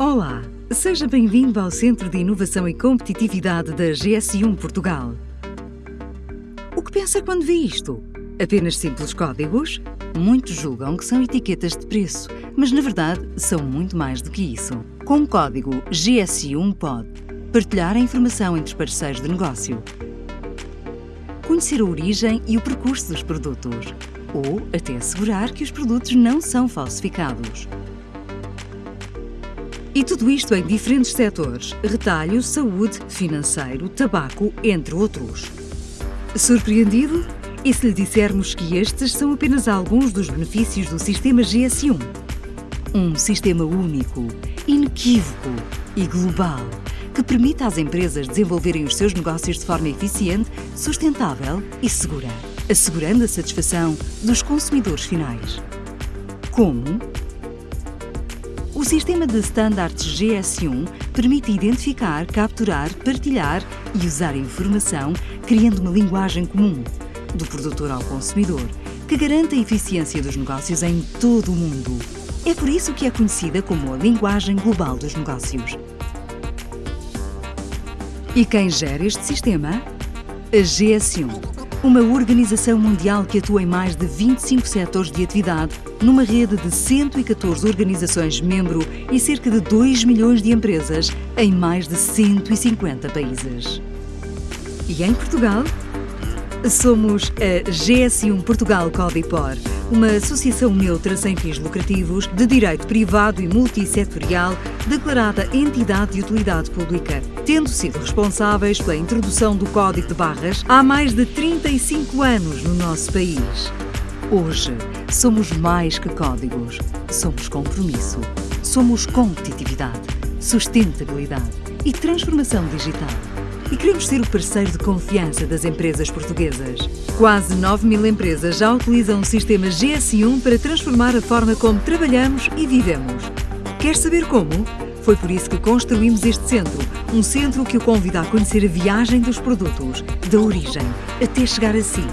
Olá, seja bem-vindo ao Centro de Inovação e Competitividade da GS1 Portugal. O que pensa quando vê isto? Apenas simples códigos? Muitos julgam que são etiquetas de preço, mas na verdade são muito mais do que isso. Com o código GS1 pode partilhar a informação entre os parceiros de negócio, conhecer a origem e o percurso dos produtos, ou até assegurar que os produtos não são falsificados. E tudo isto em diferentes setores: retalho, saúde, financeiro, tabaco, entre outros. Surpreendido? E se lhe dissermos que estes são apenas alguns dos benefícios do sistema GS1? Um sistema único, inequívoco e global que permite às empresas desenvolverem os seus negócios de forma eficiente, sustentável e segura, assegurando a satisfação dos consumidores finais. Como? O sistema de standards GS1 permite identificar, capturar, partilhar e usar informação, criando uma linguagem comum, do produtor ao consumidor, que garante a eficiência dos negócios em todo o mundo. É por isso que é conhecida como a linguagem global dos negócios. E quem gera este sistema? A GS1 uma organização mundial que atua em mais de 25 setores de atividade, numa rede de 114 organizações membro e cerca de 2 milhões de empresas em mais de 150 países. E em Portugal? Somos a GS1 Portugal Codipor, uma associação neutra sem fins lucrativos, de direito privado e multissetorial, declarada entidade de utilidade pública, tendo sido responsáveis pela introdução do Código de Barras há mais de 35 anos no nosso país. Hoje, somos mais que códigos. Somos compromisso. Somos competitividade, sustentabilidade e transformação digital e queremos ser o parceiro de confiança das empresas portuguesas. Quase 9 mil empresas já utilizam o sistema GS1 para transformar a forma como trabalhamos e vivemos. Quer saber como? Foi por isso que construímos este centro, um centro que o convida a conhecer a viagem dos produtos, da origem até chegar a si.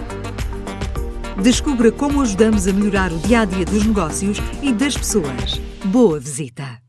Descubra como ajudamos a melhorar o dia a dia dos negócios e das pessoas. Boa visita!